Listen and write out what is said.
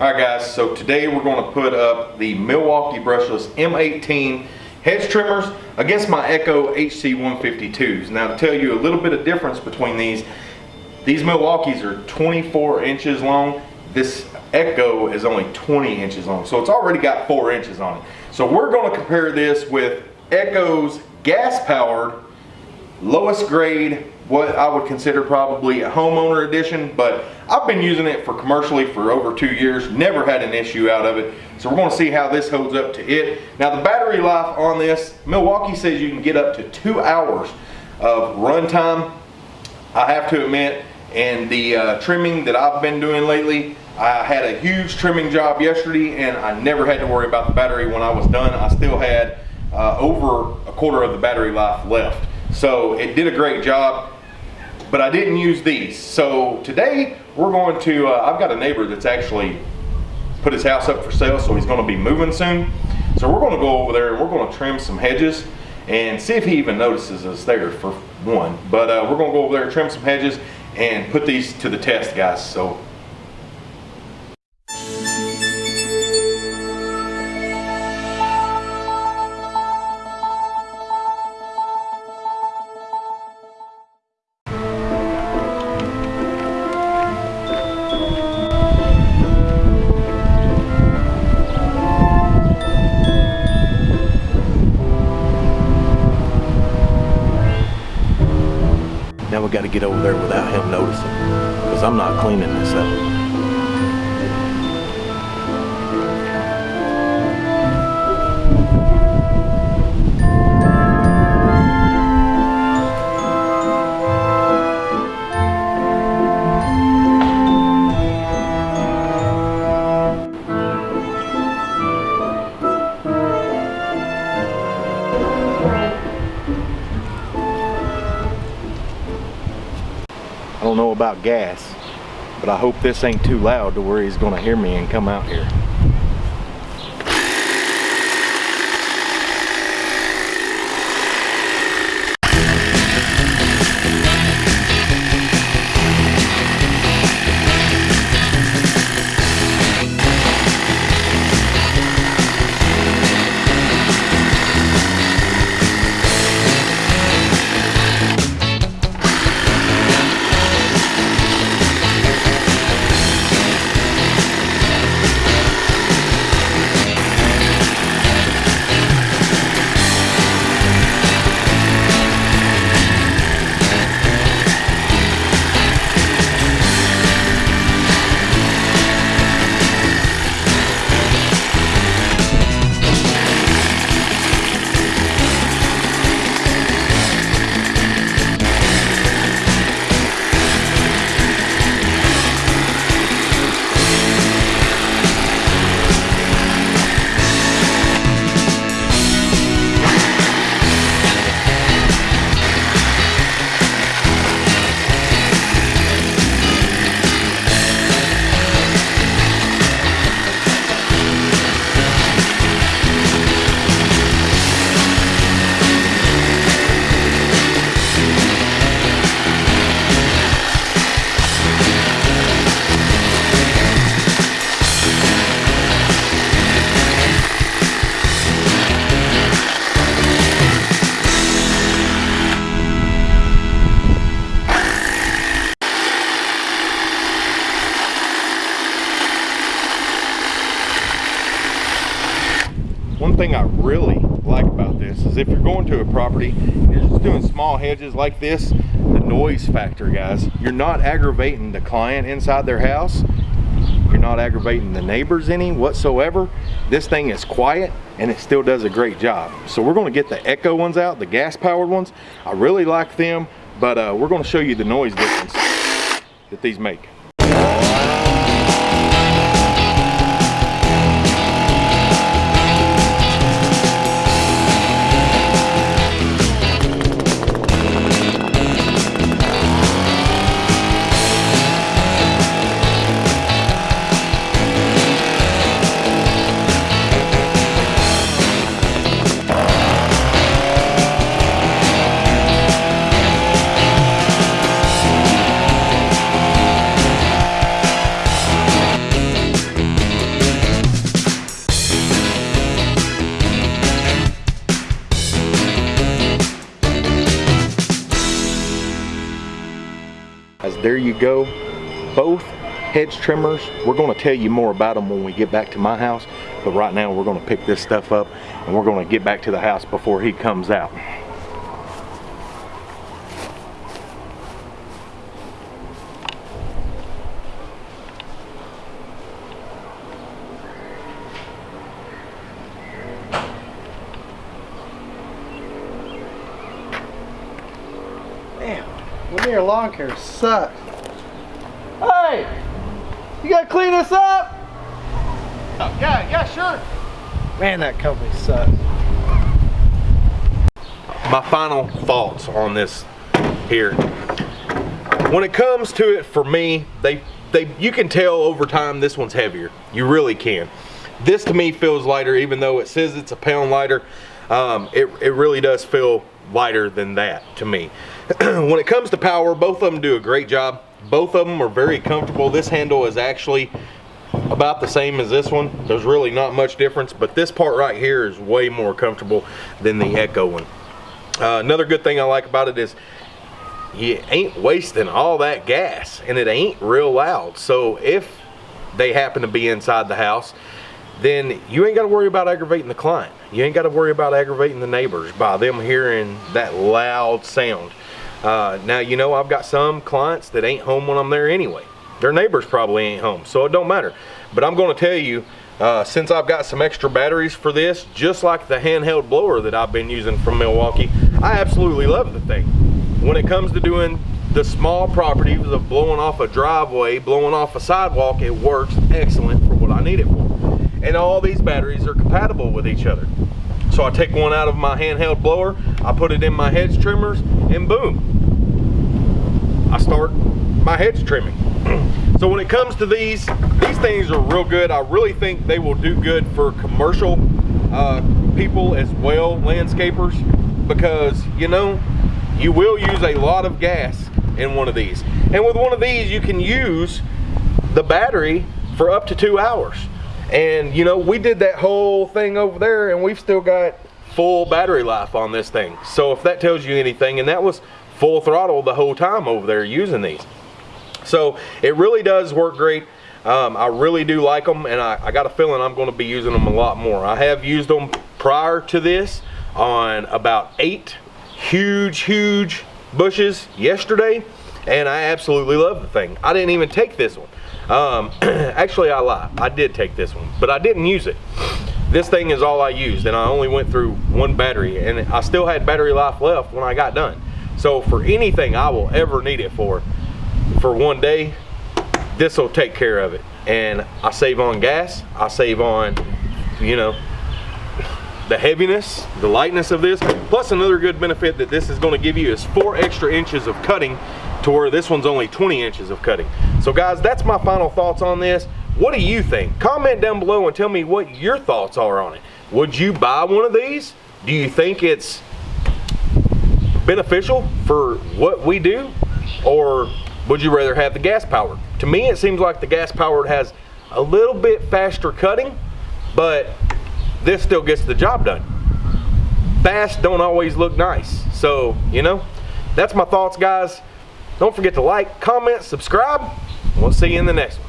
Alright guys, so today we're going to put up the Milwaukee brushless M18 hedge trimmers against my Echo HC152s. Now to tell you a little bit of difference between these, these Milwaukees are 24 inches long. This Echo is only 20 inches long, so it's already got 4 inches on it. So we're going to compare this with Echo's gas-powered, lowest grade what I would consider probably a homeowner edition, but I've been using it for commercially for over two years, never had an issue out of it. So we're gonna see how this holds up to it. Now the battery life on this, Milwaukee says you can get up to two hours of runtime. I have to admit, and the uh, trimming that I've been doing lately, I had a huge trimming job yesterday and I never had to worry about the battery when I was done. I still had uh, over a quarter of the battery life left. So it did a great job but I didn't use these. So today we're going to, uh, I've got a neighbor that's actually put his house up for sale, so he's gonna be moving soon. So we're gonna go over there and we're gonna trim some hedges and see if he even notices us there for one. But uh, we're gonna go over there, trim some hedges and put these to the test, guys. So to get over there without him noticing because I'm not cleaning this up. Don't know about gas, but I hope this ain't too loud to where he's gonna hear me and come out here. One thing I really like about this is if you're going to a property, you're just doing small hedges like this, the noise factor, guys. You're not aggravating the client inside their house. You're not aggravating the neighbors any whatsoever. This thing is quiet and it still does a great job. So we're gonna get the Echo ones out, the gas powered ones. I really like them, but uh, we're gonna show you the noise difference that these make. There you go. Both hedge trimmers. We're going to tell you more about them when we get back to my house. But right now we're going to pick this stuff up and we're going to get back to the house before he comes out. Lanier Lawn Care sucks. Hey, you gotta clean this up? Yeah, yeah, sure. Man, that company sucks. my final thoughts on this here. When it comes to it for me, they they you can tell over time this one's heavier. You really can. This to me feels lighter, even though it says it's a pound lighter. Um, it, it really does feel lighter than that to me. when it comes to power, both of them do a great job. Both of them are very comfortable. This handle is actually about the same as this one. There's really not much difference, but this part right here is way more comfortable than the Echo one. Uh, another good thing I like about it is you ain't wasting all that gas and it ain't real loud. So if they happen to be inside the house, then you ain't got to worry about aggravating the client. You ain't got to worry about aggravating the neighbors by them hearing that loud sound. Uh, now, you know, I've got some clients that ain't home when I'm there anyway. Their neighbors probably ain't home, so it don't matter. But I'm going to tell you, uh, since I've got some extra batteries for this, just like the handheld blower that I've been using from Milwaukee, I absolutely love the thing. When it comes to doing the small properties of blowing off a driveway, blowing off a sidewalk, it works excellent for what I need it for. And all these batteries are compatible with each other. So I take one out of my handheld blower, I put it in my hedge trimmers, and boom, I start my hedge trimming. so when it comes to these, these things are real good. I really think they will do good for commercial uh, people as well, landscapers, because you know, you will use a lot of gas in one of these. And with one of these, you can use the battery for up to two hours. And you know, we did that whole thing over there and we've still got full battery life on this thing. So if that tells you anything, and that was full throttle the whole time over there using these. So it really does work great. Um, I really do like them and I, I got a feeling I'm going to be using them a lot more. I have used them prior to this on about eight huge, huge bushes yesterday and I absolutely love the thing. I didn't even take this one. Um, actually, I lie. I did take this one, but I didn't use it. This thing is all I used, and I only went through one battery, and I still had battery life left when I got done. So for anything I will ever need it for, for one day, this will take care of it. And I save on gas, I save on, you know, the heaviness, the lightness of this. Plus another good benefit that this is gonna give you is four extra inches of cutting to where this one's only 20 inches of cutting. So guys, that's my final thoughts on this. What do you think? Comment down below and tell me what your thoughts are on it. Would you buy one of these? Do you think it's beneficial for what we do? Or would you rather have the gas powered? To me, it seems like the gas powered has a little bit faster cutting, but this still gets the job done. Fast don't always look nice. So, you know, that's my thoughts, guys. Don't forget to like, comment, subscribe. We'll see you in the next one.